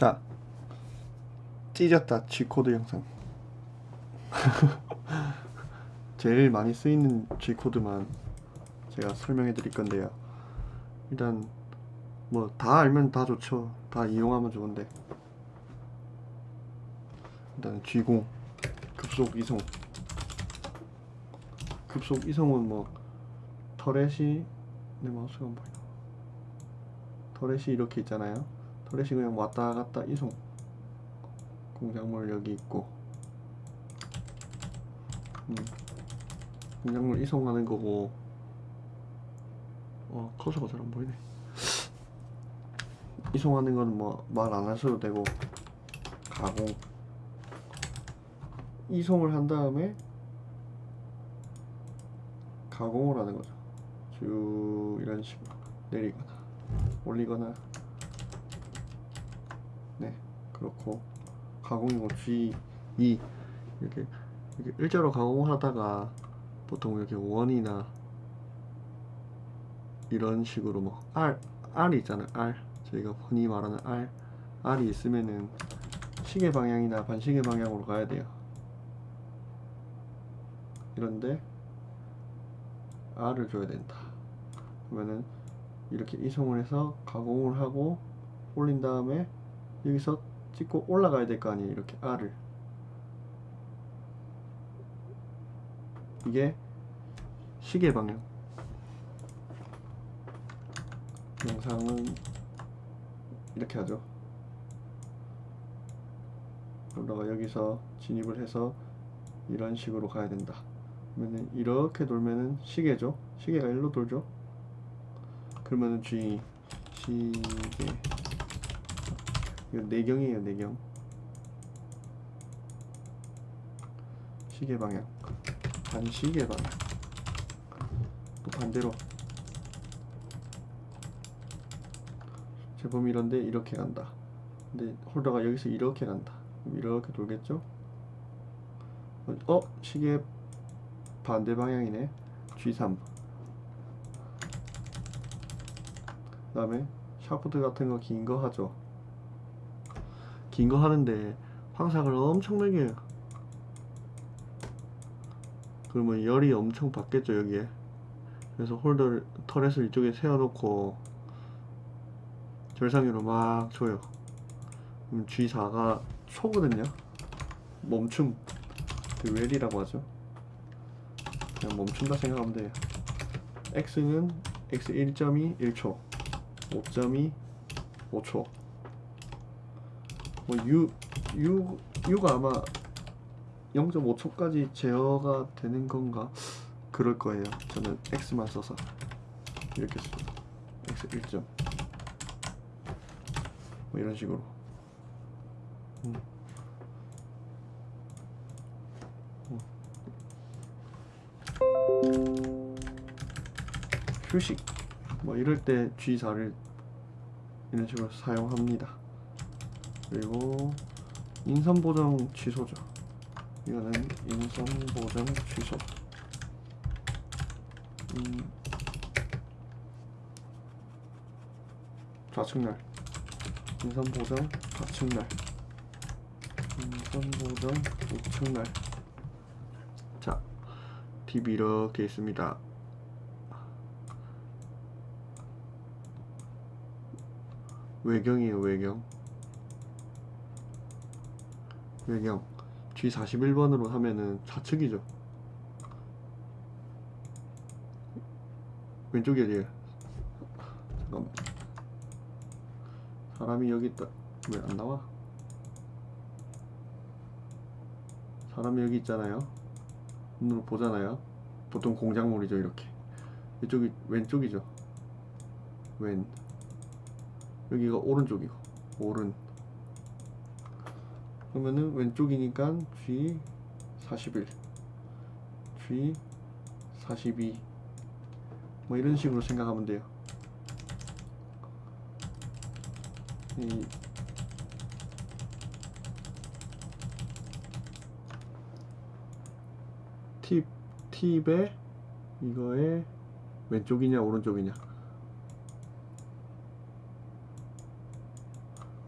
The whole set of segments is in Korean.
자 찢었다 G코드 영상. 제일 많이 쓰이는 G코드만 제가 설명해 드릴 건데요. 일단 뭐 다 알면 다 좋죠. 다 이용하면 좋은데. 일단 G0 급속 이송. 급속 이송은 뭐 터렛이 내 마우스가 안 보이나? 터렛이 이렇게 있잖아요 터렛이 그냥 왔다 갔다 이송. 공작물 여기 있고. 음, 공작물 이송하는 거고. 어 커서가 잘 안 보이네. 이송하는 거는 뭐말 안 하셔도 되고. 가공 이송을 한 다음에 가공을 하는 거죠. 쭉 이런 식으로 내리거나 올리거나. 네 그렇고 가공이고 G2 이렇게, 이렇게 일자로 가공을 하다가 보통 이렇게 원이나 이런 식으로 뭐 R, R이 있잖아요 R 저희가 흔히 말하는 R R이 있으면은 시계 방향이나 반시계 방향으로 가야 돼요. 이런데 R을 줘야 된다. 그러면은 이렇게 이송을 해서 가공을 하고 올린 다음에 여기서 찍고 올라가야 될 거 아니에요 이렇게 R을. 이게 시계 방향. 영상은 이렇게 하죠. 그러다가 여기서 진입을 해서 이런 식으로 가야 된다. 그러면은 이렇게 돌면은 시계죠. 시계가 일로 돌죠. 그러면은 G 시계 이거 내경이에요 내경. 시계 방향. 반시계 방향. 또 반대로. 제법 이런데 이렇게 간다. 근데 홀더가 여기서 이렇게 간다. 이렇게 돌겠죠? 어? 시계 반대 방향이네. G3 그 다음에 샤프트 같은 거 긴 거 하죠 긴 거 하는데 황삭을 엄청나게 해요 그러면 열이 엄청 받겠죠 여기에. 그래서 홀더를 터렛을 이쪽에 세워놓고 절상위로 막 줘요. 그럼 G4가 초거든요. 멈춤. 그 웰이라고 하죠. 그냥 멈춘다 생각하면 돼요. X는 X 1.2 1초 5.2 5초 뭐 U, U, U가 아마 0.5초까지 제어가 되는 건가? 그럴 거예요. 저는 X만 써서 이렇게 써요 X 1점. 뭐 이런 식으로. 음. 휴식. 뭐 이럴 때 G4를 이런 식으로 사용합니다 그리고 인선 보정 취소죠. 이거는 인선 보정 취소. 음, 좌측날. 인선 보정 좌측날. 인선 보정 우측날. 자 팁이 이렇게 있습니다. 외경이에요 외경 외경 G41번으로 하면은 좌측이죠. 왼쪽이 어디에요 잠깐만. 사람이 여기 있다. 왜 안 나와? 사람이 여기 있잖아요. 눈으로 보잖아요. 보통 공작물이죠 이렇게. 이쪽이 왼쪽이죠. 왼. 여기가 오른쪽이고. 오른 그러면은 왼쪽이니까 G 41 G 42 뭐 이런 식으로 생각하면 돼요. 이 팁, 팁에 이거에 왼쪽이냐 오른쪽이냐.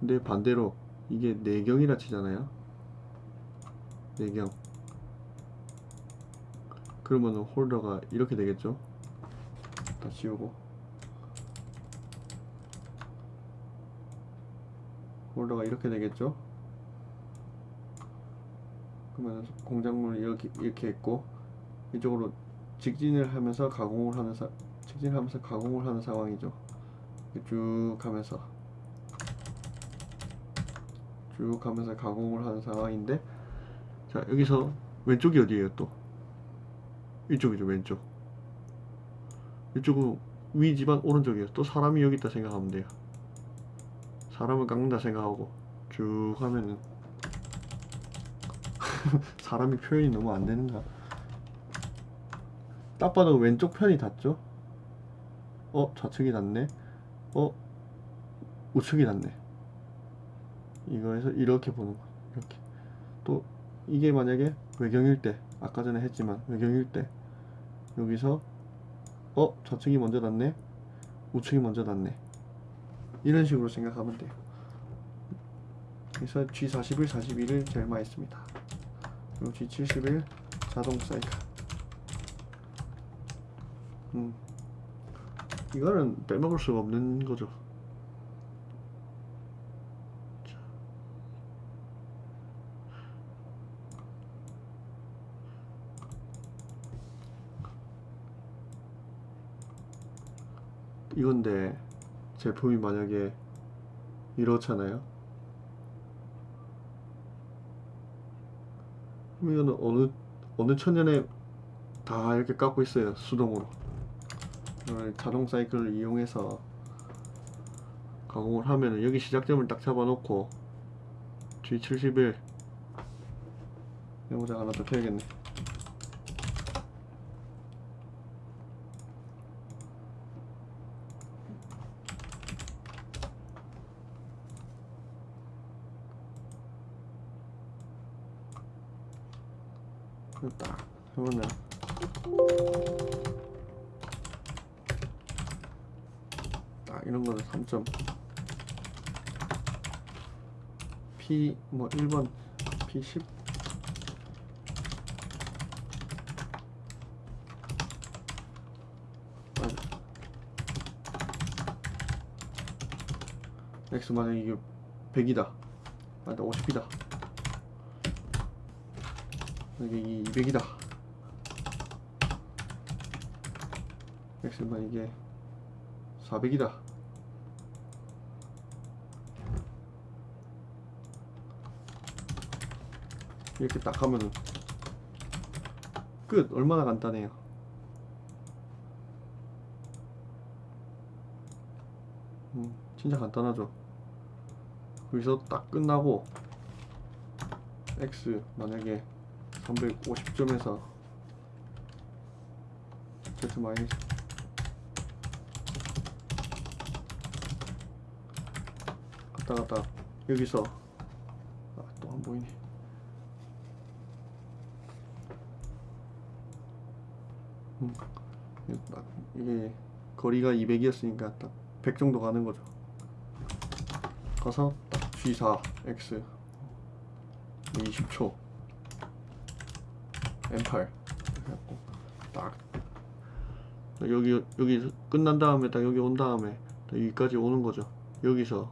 근데 반대로 이게 내경이라 치잖아요. 내경. 그러면 홀더가 이렇게 되겠죠. 다 지우고. 홀더가 이렇게 되겠죠. 그러면 공작물을 이렇게 이렇게 했고 이쪽으로 직진을 하면서 가공을 하는 사, 직진하면서 가공을 하는 상황이죠. 쭉 하면서 쭉 하면서 가공을 하는 상황인데 자 여기서 왼쪽이 어디예요 또? 이쪽이죠 왼쪽. 이쪽은 위지만 오른쪽이에요. 또 사람이 여기 있다 생각하면 돼요. 사람을 깎는다 생각하고 쭉 하면은 사람이 표현이 너무 안 되는가? 딱 봐도 왼쪽 편이 닿죠? 어 좌측이 닿네. 어 우측이 닿네 이거에서 이렇게 보는 거 이렇게. 또 이게 만약에 외경일 때 아까 전에 했지만 외경일 때 여기서 어 좌측이 먼저 닿네 우측이 먼저 닿네. 이런 식으로 생각하면 돼요. 그래서 G41, 41을 제일 많이 씁니다. 그리고 G71 자동 사이클 음. 이거는 빼먹을 수가 없는 거죠 이건데 제품이 만약에 이렇잖아요. 그럼 이거는 어느 어느 천년에 다 이렇게 깎고 있어요 수동으로. 자동 사이클을 이용해서 가공을 하면은 여기 시작점을 딱 잡아놓고 G71 메모장 하나 더 켜야겠네. 딱 해보면 딱 이런 거는 3점. P 뭐 1번 P10 맞아. X 만약 이게 100이다. 맞아 50이다 이게 200이다. X만 이게 400이다. 이렇게 딱 하면은 끝. 얼마나 간단해요. 음, 진짜 간단하죠. 거기서 딱 끝나고 X 만약에 350점에서 Z 마이너스 갔다 갔다 여기서 아, 또 안 보이네. 음, 이게 거리가 200이었으니까 딱 100 정도 가는 거죠. 가서 딱 G4 X 20초 M8 해갖고 딱. 여기 여기 끝난 다음에 딱 여기 온 다음에 딱 여기까지 오는 거죠. 여기서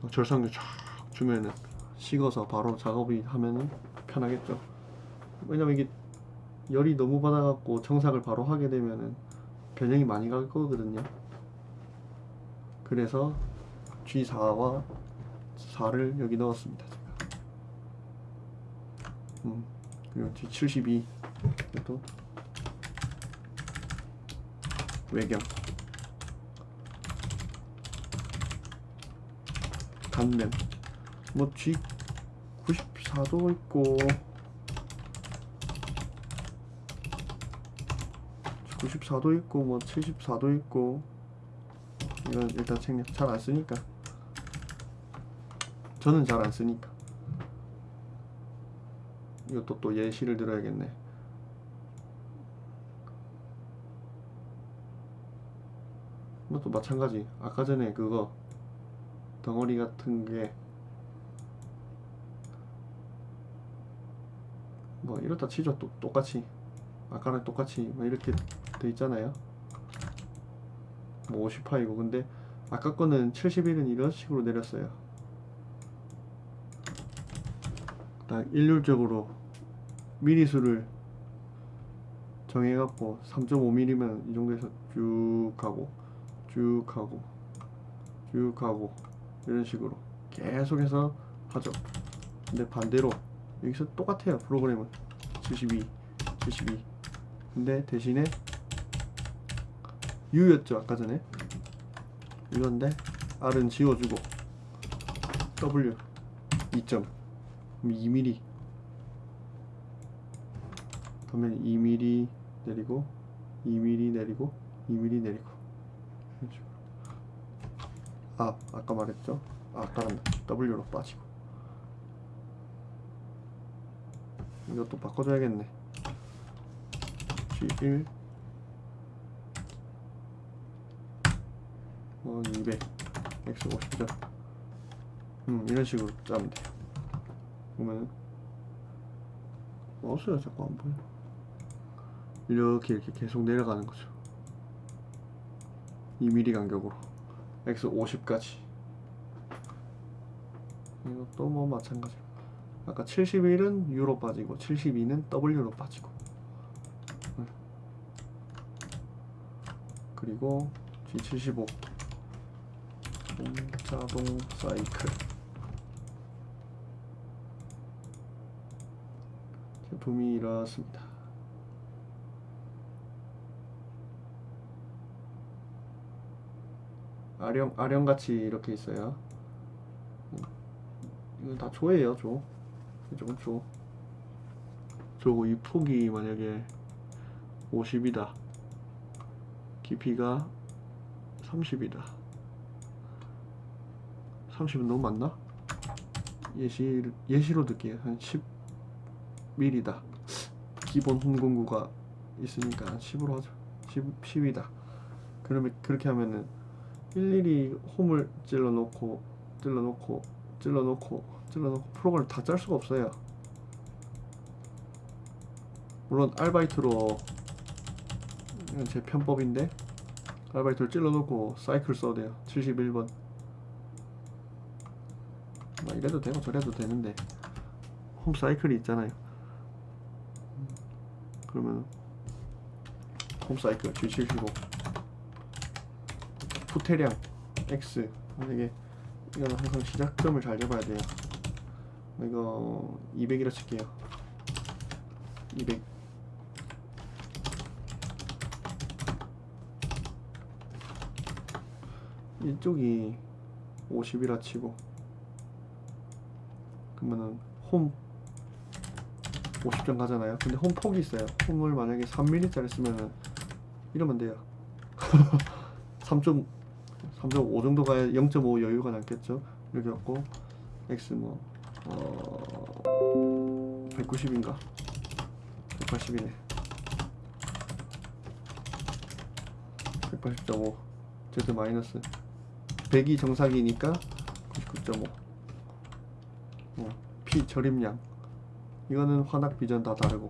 딱 절상류 쫙 주면은 식어서 바로 작업이 하면은 편하겠죠. 왜냐면 이게 열이 너무 받아갖고 청삭을 바로 하게 되면은 변형이 많이 갈 거거든요. 그래서 G4와 4를 여기 넣었습니다 제가. 음. 그리고 D72 이것도 외경. 단면. 뭐 G94도 있고. G94도 있고 뭐 74도 있고. 이건 일단 책략. 잘안 쓰니까. 저는 잘 안 쓰니까 이것도 또 예시를 들어야겠네. 이것도 마찬가지. 아까 전에 그거 덩어리 같은 게 뭐 이렇다 치죠. 또 똑같이. 아까랑 똑같이 뭐 이렇게 돼 있잖아요. 뭐 50파이고. 근데 아까 거는 71은 이런 식으로 내렸어요. 딱 일률적으로 미리수를 정해갖고 3.5mm면 이 정도에서 쭉 가고 쭉 가고 쭉 가고 이런 식으로 계속해서 하죠. 근데 반대로 여기서 똑같아요 프로그램은. 72 72 근데 대신에 U였죠 아까 전에. 이건데 R은 지워주고 W 2점. 2mm 그러면 2mm 내리고 2mm 내리고 2mm 내리고. 아 아까 말했죠? 아까는 W로 빠지고. 이것도 바꿔줘야겠네. G1 어, 200 X 50점 음 이런 식으로 짜면 돼요. 그러면 마우스가 자꾸 안 보여 이렇게 이렇게 계속 내려가는 거죠. 2mm 간격으로. X 50까지. 이것도 뭐 마찬가지로. 아까 71은 U로 빠지고 72는 W로 빠지고. 네. 그리고 G75 자동 사이클. 제품이 이렇습니다 아령 아령같이 이렇게 있어요. 이건 다 조예요 조. 이쪽은 조 저거 이 폭이 만약에 50이다. 깊이가 30이다. 30은 너무 많나? 예시, 예시로 들게요 한 10mm다. 기본 홈공구가 있으니까 한 10으로 하죠. 10, 10이다. 그러면 그렇게 하면은 일일이 홈을 찔러 놓고 찔러 놓고 찔러 놓고 찔러 놓고 프로그램을 다짤 수가 없어요. 물론 알바이트로 제 편법인데 알바이트를 찔러 놓고 사이클 써도 돼요. 71번. 뭐 이래도 되고 저래도 되는데 홈 사이클이 있잖아요. 음, 그러면 홈 사이클 G75 후퇴량 X. 만약에 이거는 항상 시작점을 잘 잡아야 돼요. 이거 200이라 칠게요. 200 이쪽이 50이라 치고 그러면은 홈 50점 가잖아요. 근데 홈 폭이 있어요. 홈을 만약에 3mm짜리 쓰면은 이러면 돼요. 3. 3.5 정도 가야 0.5 여유가 남겠죠. 이렇게 갖고 X 뭐 어... 190인가? 180이네. 180.5 Z 마이너스. 100이 정상이니까 99.5 어, P 절임량. 이거는 환학 비전 다 다르고.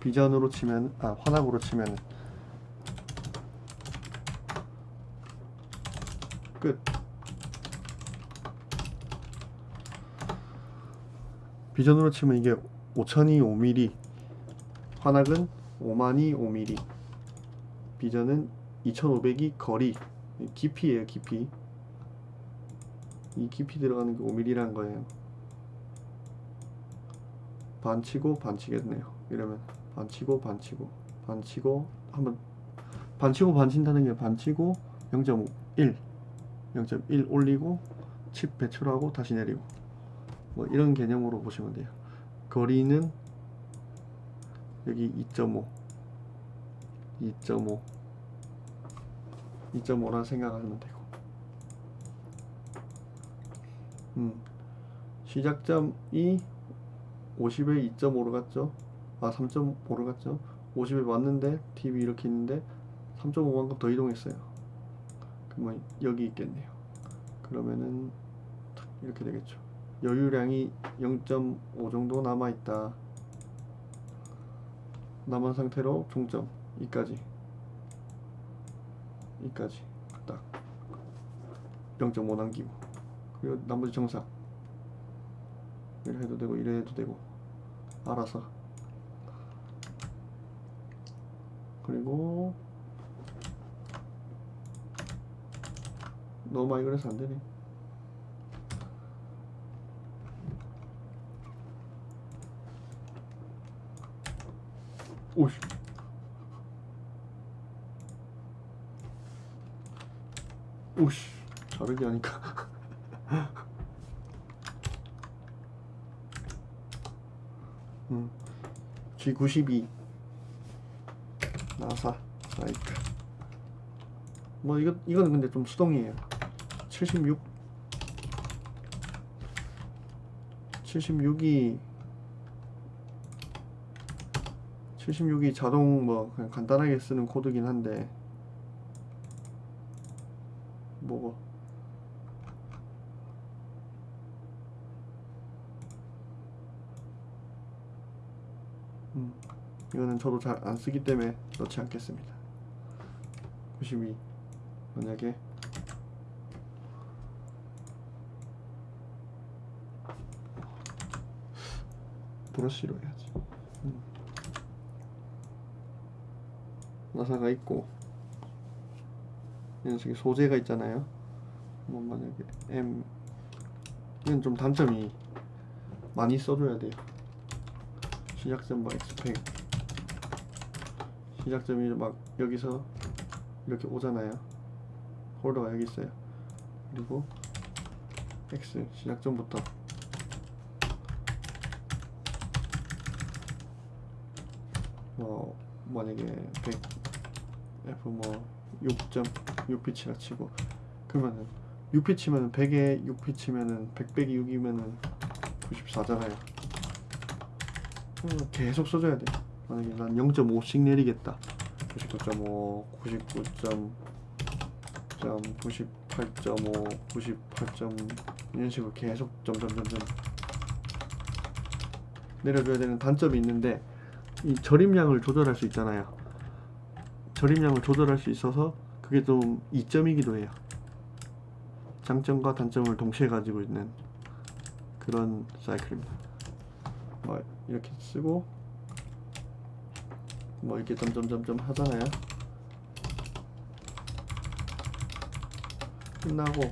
비전으로 치면 아 환학으로 치면 끝 비전으로 치면 이게 5000이 5mm 환학은 5만이 5mm 비전은 2500이 거리. 깊이에요 깊이. 이 깊이 들어가는 게 5mm라는 거예요. 반치고 반치겠네요. 이러면 반치고 반치고 반치고 한번 반치고 반친다는 게 반치고 0.1 0.1 올리고 칩 배출하고 다시 내리고 뭐 이런 개념으로 보시면 돼요. 거리는 여기 2.5 2.5 2.5라 생각하면 되고. 음 시작점이 50에 2.5로 갔죠? 아 3.5로 갔죠? 50에 왔는데 TV 이렇게 있는데 3.5만큼 더 이동했어요. 그러면 여기 있겠네요. 그러면은 탁 이렇게 되겠죠. 여유량이 0.5 정도 남아 있다. 남은 상태로 종점 이까지. 이까지. 딱. 0.5 남기고. 그리고 나머지 정상. 이래 해도 되고 이래 해도 되고. 알아서. 그리고 너무 많이 그래서 안 되네. 오씨. 오씨. 다르게 하니까. 음. G92 나사 사이클 뭐 이거 이거는 근데 좀 수동이에요 76 76이 76이 자동 뭐 그냥 간단하게 쓰는 코드긴 한데 뭐고? 음 이거는 저도 잘 안 쓰기 때문에 넣지 않겠습니다. 92 만약에 브러쉬로 해야지 음. 나사가 있고 이 녀석이 소재가 있잖아요. 뭐 만약에 M 이건 좀 단점이 많이 써줘야 돼요. 시작점 뭐 X팩 시작점이 막 여기서 이렇게 오잖아요. 홀더가 여기 있어요. 그리고 X 시작점부터. 뭐 만약에 100 F 뭐 6점 6피치라 치고 그러면은 6피치면은 100에 6피치면은 100 빼기 6이면은 94잖아요 계속 써줘야 돼 만약에 난 0.5씩 내리겠다 99.5 99점 98.5 98. 이런 식으로 계속 점점점점 내려줘야 되는 단점이 있는데 이 절임량을 조절할 수 있잖아요. 절임량을 조절할 수 있어서 그게 좀 이점이기도 해요. 장점과 단점을 동시에 가지고 있는 그런 사이클입니다. 뭐 이렇게 쓰고 뭐 이렇게 점점점점 하잖아요. 끝나고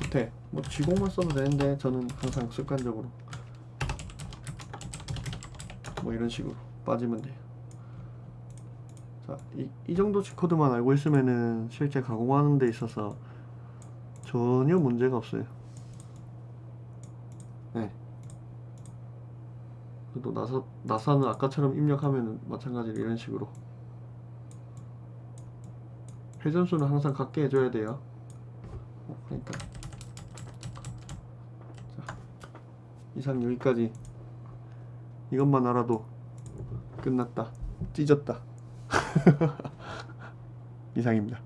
밑에 뭐 G공만 써도 되는데 저는 항상 습관적으로 뭐 이런 식으로 빠지면 돼요. 자, 이, 이 정도 G 코드만 알고 있으면은 실제 가공하는 데 있어서 전혀 문제가 없어요. 네. 또 나사, 나사는 아까처럼 입력하면 마찬가지로 이런 식으로 회전수는 항상 같게 해줘야 돼요. 어, 그러니까 자, 이상 여기까지 이것만 알아도 끝났다 찢었다 이상입니다